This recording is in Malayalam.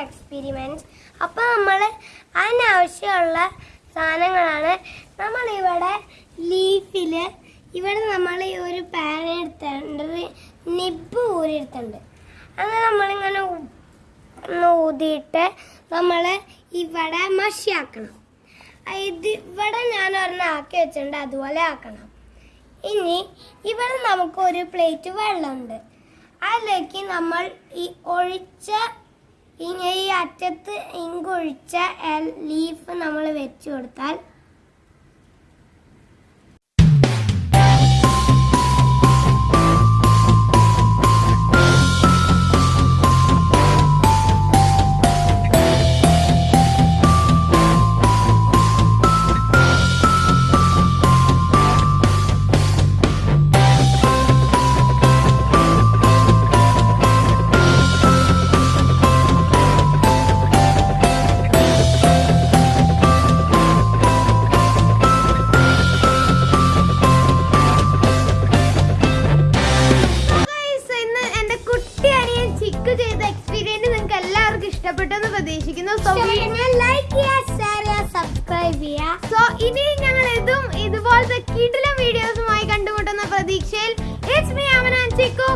എക്സ്പെരിമെന്റ്സ് അപ്പോൾ നമ്മൾ അതിനാവശ്യമുള്ള സാധനങ്ങളാണ്. നമ്മളിവിടെ ലീഫിൽ ഇവിടെ നമ്മൾ ഈ ഒരു പാൻ നിബ് ഊരിയെടുത്തിട്ടുണ്ട് അത് നമ്മളിങ്ങനെ ഊതിയിട്ട് നമ്മൾ ഇവിടെ മഷിയാക്കണം. ഇത് ഇവിടെ ഞാൻ ഒരെണ്ണം ആക്കി വെച്ചിട്ടുണ്ട്. അതുപോലെ ആക്കണം. ഇനി ഇവിടെ നമുക്ക് ഒരു പ്ലേറ്റ് വെള്ളമുണ്ട്. അതിലേക്ക് നമ്മൾ ഈ ഒഴിച്ച ഈ അറ്റത്ത് ഇങ്കൊഴിച്ച ലീഫ് നമ്മൾ വെച്ചു കൊടുത്താൽ ചിക്കു ചെയ്ത എക്സ്പീരിയൻസ് നിങ്ങൾക്ക് എല്ലാവർക്കും ഇഷ്ടപ്പെട്ടെന്ന് പ്രതീക്ഷിക്കുന്നു. സോ ലൈക്ക് ചെയ്യുക ഷെയർ ചെയ്യുക സബ്സ്ക്രൈബ് ചെയ്യുക സോ ഇനി ഞങ്ങൾ ഇതും ഇതുപോലത്തെ കിടിലം വീഡിയോസുമായി കണ്ടുമുട്ടുന്ന പ്രതീക്ഷയിൽ ഇറ്റ്സ് മീ അവനാൻ ചിക്കു